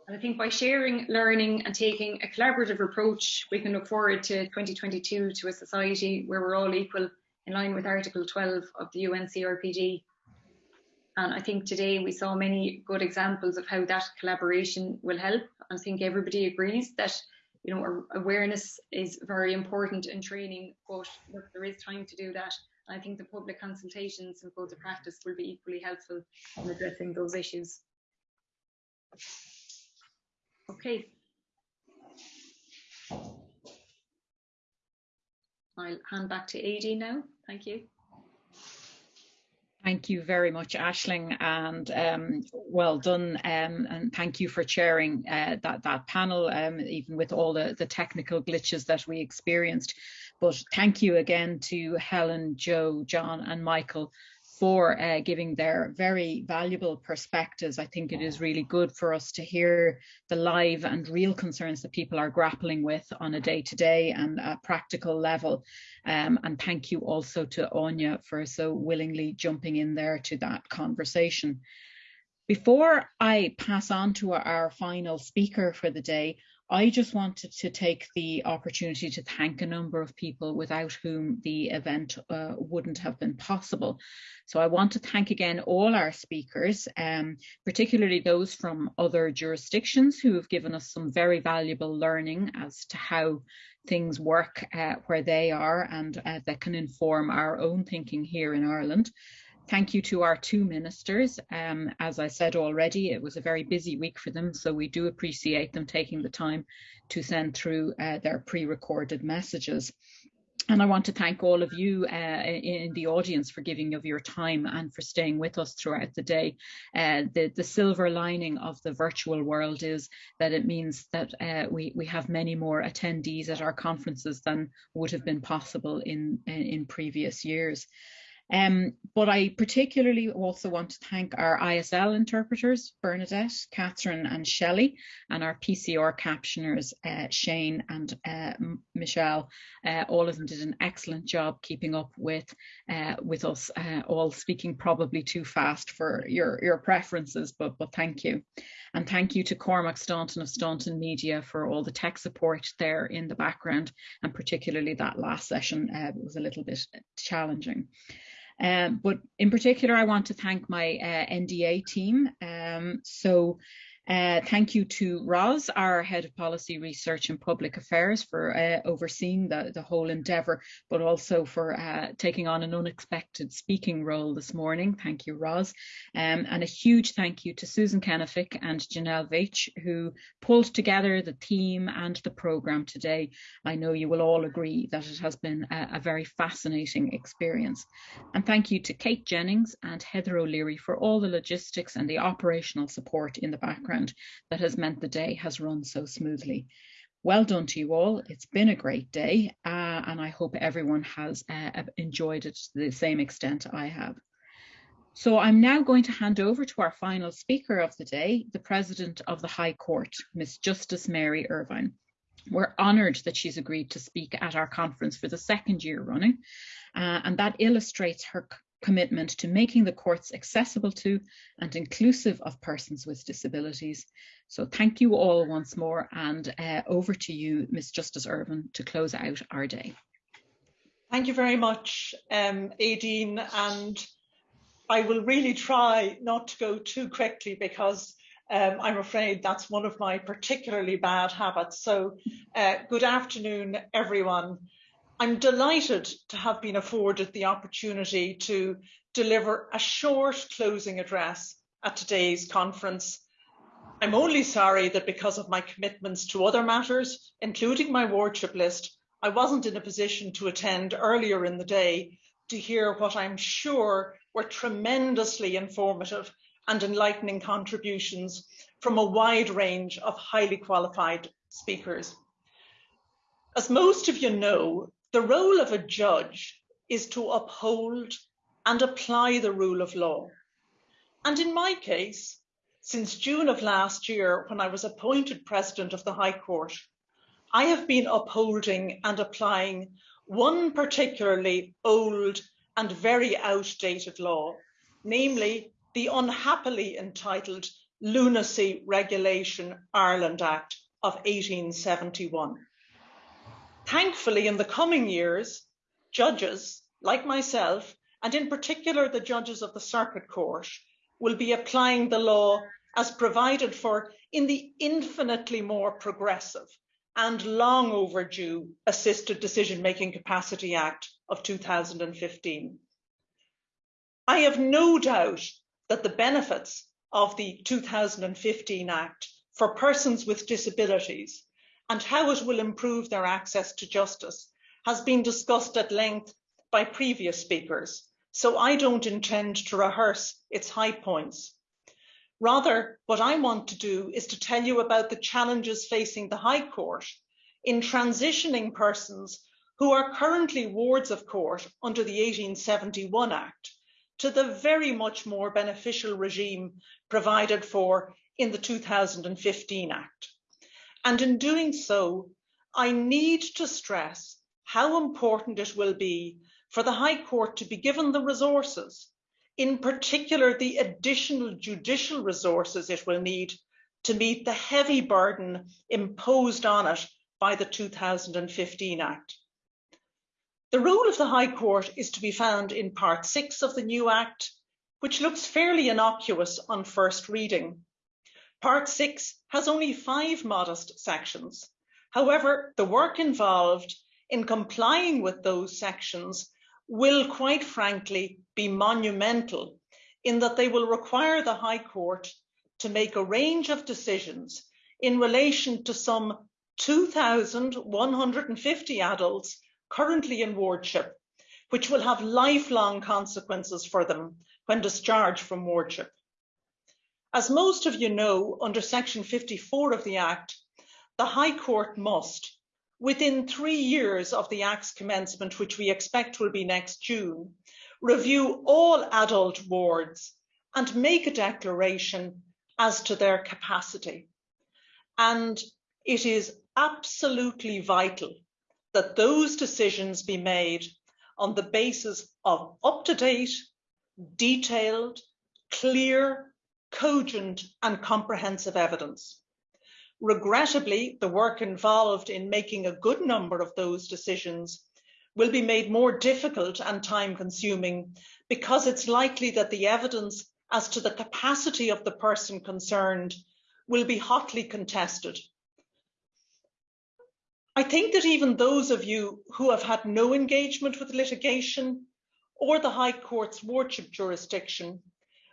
And I think by sharing, learning and taking a collaborative approach, we can look forward to 2022 to a society where we're all equal in line with Article 12 of the UN CRPD. And I think today we saw many good examples of how that collaboration will help. I think everybody agrees that you know awareness is very important in training, but there is time to do that. And I think the public consultations and code of practice will be equally helpful in addressing those issues. Okay. I'll hand back to Aideen now. Thank you. Thank you very much, Ashling, and um, well done. Um, and thank you for chairing uh, that that panel, um, even with all the, the technical glitches that we experienced. But thank you again to Helen, Joe, John and Michael for uh, giving their very valuable perspectives. I think it is really good for us to hear the live and real concerns that people are grappling with on a day-to-day -day and a practical level. Um, and thank you also to Áine for so willingly jumping in there to that conversation. Before I pass on to our final speaker for the day, I just wanted to take the opportunity to thank a number of people without whom the event uh, wouldn't have been possible. So I want to thank again all our speakers, um, particularly those from other jurisdictions who have given us some very valuable learning as to how things work uh, where they are and uh, that can inform our own thinking here in Ireland. Thank you to our two ministers. Um, as I said already, it was a very busy week for them, so we do appreciate them taking the time to send through uh, their pre-recorded messages. And I want to thank all of you uh, in the audience for giving of your time and for staying with us throughout the day. Uh, the, the silver lining of the virtual world is that it means that uh, we, we have many more attendees at our conferences than would have been possible in, in previous years. Um, but I particularly also want to thank our ISL interpreters, Bernadette, Catherine and Shelley, and our PCR captioners, uh, Shane and uh, Michelle. Uh, all of them did an excellent job keeping up with uh, with us, uh, all speaking probably too fast for your, your preferences, but, but thank you. And thank you to Cormac Staunton of Staunton Media for all the tech support there in the background, and particularly that last session uh, was a little bit challenging. Um, but in particular, I want to thank my uh, NDA team. Um, so uh, thank you to Roz, our Head of Policy Research and Public Affairs for uh, overseeing the, the whole endeavour, but also for uh, taking on an unexpected speaking role this morning. Thank you, Roz. Um, and a huge thank you to Susan Kenefick and Janelle Veitch, who pulled together the theme and the programme today. I know you will all agree that it has been a, a very fascinating experience. And thank you to Kate Jennings and Heather O'Leary for all the logistics and the operational support in the background background that has meant the day has run so smoothly. Well done to you all. It's been a great day, uh, and I hope everyone has uh, enjoyed it to the same extent I have. So I'm now going to hand over to our final speaker of the day, the President of the High Court, Miss Justice Mary Irvine. We're honoured that she's agreed to speak at our conference for the second year running, uh, and that illustrates her commitment to making the courts accessible to and inclusive of persons with disabilities. So thank you all once more and uh, over to you, Ms Justice Irvine, to close out our day. Thank you very much, um, Aideen, and I will really try not to go too quickly because um, I'm afraid that's one of my particularly bad habits. So uh, good afternoon, everyone. I'm delighted to have been afforded the opportunity to deliver a short closing address at today's conference. I'm only sorry that because of my commitments to other matters, including my wardship list, I wasn't in a position to attend earlier in the day to hear what I'm sure were tremendously informative and enlightening contributions from a wide range of highly qualified speakers. As most of you know, the role of a judge is to uphold and apply the rule of law. And in my case, since June of last year, when I was appointed President of the High Court, I have been upholding and applying one particularly old and very outdated law, namely the unhappily entitled Lunacy Regulation Ireland Act of 1871. Thankfully, in the coming years, judges like myself, and in particular the judges of the Circuit Court, will be applying the law as provided for in the infinitely more progressive and long overdue Assisted Decision Making Capacity Act of 2015. I have no doubt that the benefits of the 2015 Act for persons with disabilities and how it will improve their access to justice has been discussed at length by previous speakers, so I don't intend to rehearse its high points. Rather, what I want to do is to tell you about the challenges facing the High Court in transitioning persons who are currently wards of court under the 1871 Act to the very much more beneficial regime provided for in the 2015 Act. And in doing so, I need to stress how important it will be for the High Court to be given the resources in particular the additional judicial resources it will need to meet the heavy burden imposed on it by the 2015 Act. The role of the High Court is to be found in Part 6 of the new Act, which looks fairly innocuous on first reading. Part 6 has only five modest sections. However, the work involved in complying with those sections will quite frankly be monumental in that they will require the High Court to make a range of decisions in relation to some 2,150 adults currently in wardship, which will have lifelong consequences for them when discharged from wardship. As most of you know, under section 54 of the Act, the High Court must, within three years of the Act's commencement, which we expect will be next June, review all adult wards and make a declaration as to their capacity. And it is absolutely vital that those decisions be made on the basis of up-to-date, detailed, clear, cogent and comprehensive evidence. Regrettably, the work involved in making a good number of those decisions will be made more difficult and time consuming because it's likely that the evidence as to the capacity of the person concerned will be hotly contested. I think that even those of you who have had no engagement with litigation or the High Court's wardship jurisdiction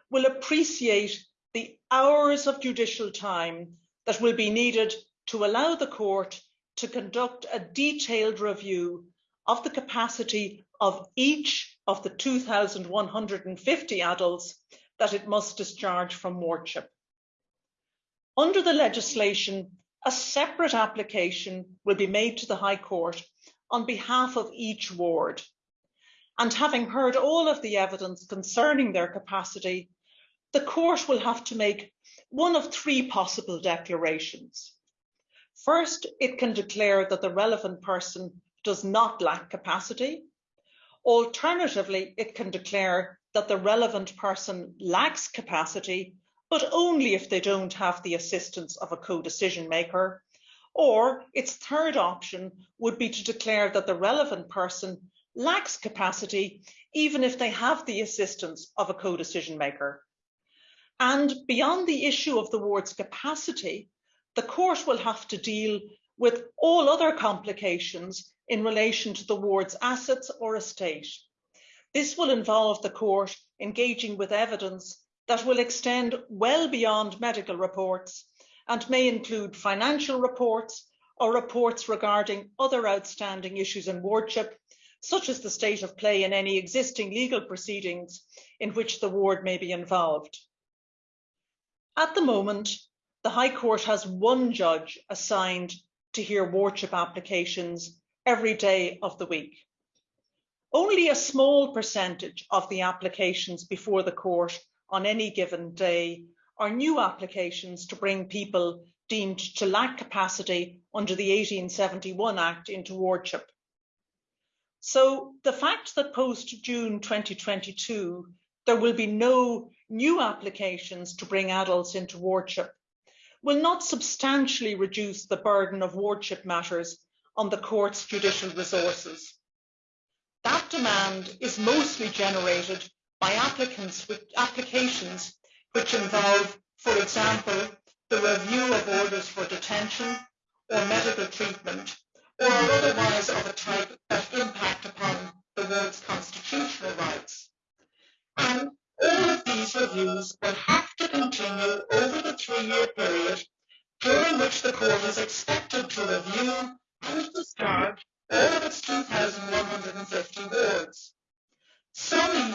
will appreciate the hours of judicial time that will be needed to allow the court to conduct a detailed review of the capacity of each of the 2,150 adults that it must discharge from wardship. Under the legislation, a separate application will be made to the High Court on behalf of each ward. And having heard all of the evidence concerning their capacity, the court will have to make one of three possible declarations. First, it can declare that the relevant person does not lack capacity. Alternatively, it can declare that the relevant person lacks capacity, but only if they don't have the assistance of a co-decision maker. Or its third option would be to declare that the relevant person lacks capacity, even if they have the assistance of a co-decision maker. And beyond the issue of the ward's capacity, the court will have to deal with all other complications in relation to the ward's assets or estate. This will involve the court engaging with evidence that will extend well beyond medical reports and may include financial reports or reports regarding other outstanding issues in wardship, such as the state of play in any existing legal proceedings in which the ward may be involved. At the moment, the High Court has one judge assigned to hear wardship applications every day of the week. Only a small percentage of the applications before the court on any given day are new applications to bring people deemed to lack capacity under the 1871 Act into wardship. So the fact that post June 2022, there will be no new applications to bring adults into wardship will not substantially reduce the burden of wardship matters on the court's judicial resources. That demand is mostly generated by applicants with applications which involve, for example, the review of orders for detention or medical treatment, or otherwise the court is expected to review and discharge all of its 2,150 wards. Some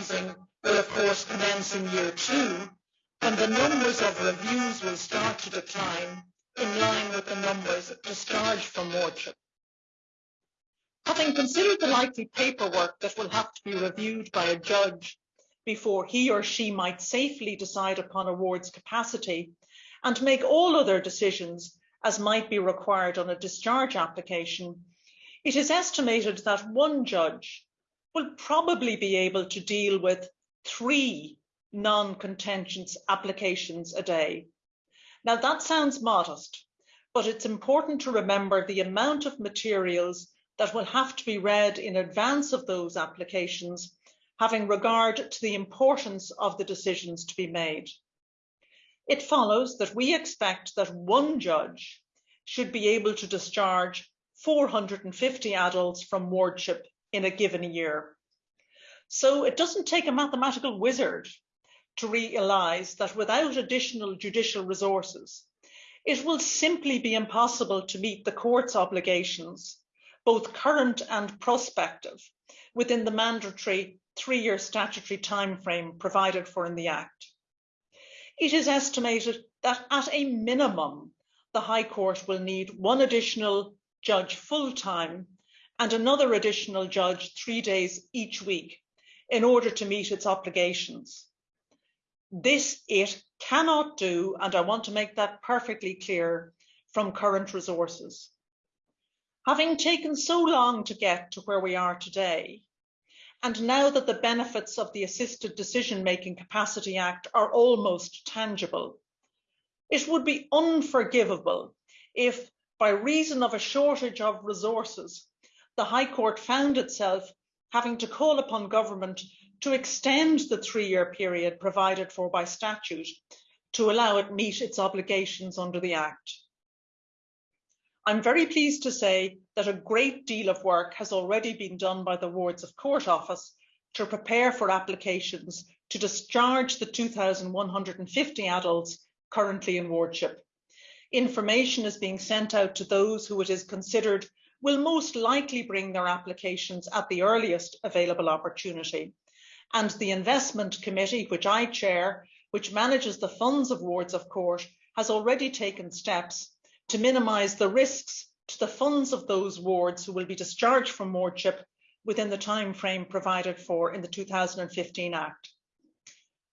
will of course commence in year two, and the numbers of reviews will start to decline in line with the numbers discharged from wardship. Having considered the likely paperwork that will have to be reviewed by a judge before he or she might safely decide upon a ward's capacity and make all other decisions as might be required on a discharge application, it is estimated that one judge will probably be able to deal with three non-contentious applications a day. Now that sounds modest, but it's important to remember the amount of materials that will have to be read in advance of those applications, having regard to the importance of the decisions to be made. It follows that we expect that one judge should be able to discharge 450 adults from wardship in a given year. So it doesn't take a mathematical wizard to realise that without additional judicial resources, it will simply be impossible to meet the court's obligations, both current and prospective, within the mandatory three-year statutory timeframe provided for in the Act. It is estimated that at a minimum, the High Court will need one additional judge full-time and another additional judge three days each week in order to meet its obligations. This it cannot do, and I want to make that perfectly clear, from current resources. Having taken so long to get to where we are today, and now that the benefits of the Assisted Decision Making Capacity Act are almost tangible, it would be unforgivable if, by reason of a shortage of resources, the High Court found itself having to call upon government to extend the three-year period provided for by statute to allow it meet its obligations under the Act. I'm very pleased to say that a great deal of work has already been done by the Wards of Court Office to prepare for applications to discharge the 2,150 adults currently in wardship. Information is being sent out to those who it is considered will most likely bring their applications at the earliest available opportunity and the investment committee, which I chair, which manages the funds of wards of court, has already taken steps to minimise the risks to the funds of those wards who will be discharged from wardship within the time frame provided for in the 2015 Act.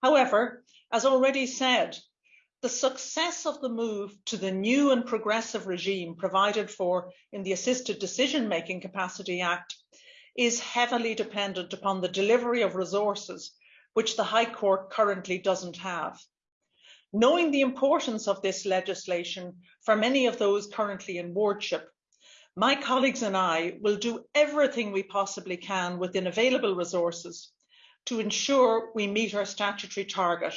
However, as already said, the success of the move to the new and progressive regime provided for in the Assisted Decision Making Capacity Act is heavily dependent upon the delivery of resources which the High Court currently doesn't have. Knowing the importance of this legislation for many of those currently in wardship, my colleagues and I will do everything we possibly can within available resources to ensure we meet our statutory target.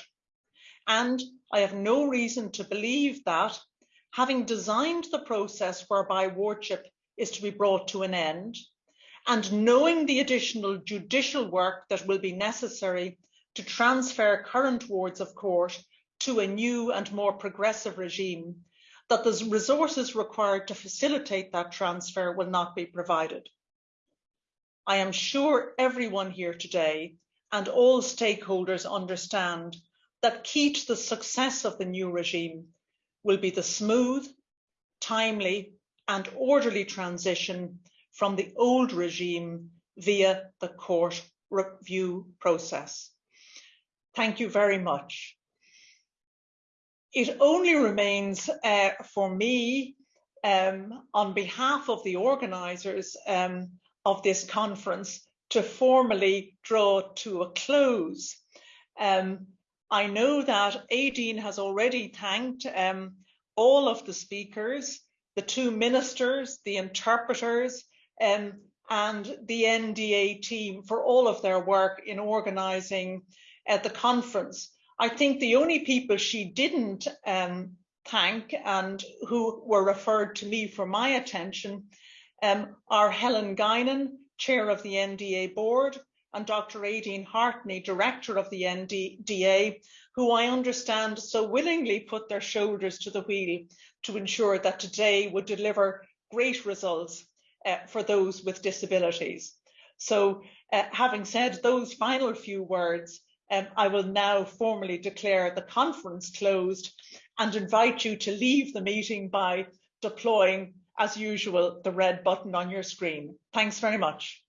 And I have no reason to believe that, having designed the process whereby wardship is to be brought to an end, and knowing the additional judicial work that will be necessary to transfer current wards of court to a new and more progressive regime, that the resources required to facilitate that transfer will not be provided. I am sure everyone here today and all stakeholders understand that key to the success of the new regime will be the smooth, timely and orderly transition from the old regime via the court review process. Thank you very much. It only remains uh, for me, um, on behalf of the organisers um, of this conference, to formally draw to a close. Um, I know that Aideen has already thanked um, all of the speakers, the two ministers, the interpreters, um, and the NDA team for all of their work in organising uh, the conference. I think the only people she didn't um, thank and who were referred to me for my attention um, are Helen Guinan, chair of the NDA board, and Dr. Aideen Hartney, director of the NDA, who I understand so willingly put their shoulders to the wheel to ensure that today would deliver great results uh, for those with disabilities. So uh, having said those final few words, um, I will now formally declare the conference closed and invite you to leave the meeting by deploying, as usual, the red button on your screen. Thanks very much.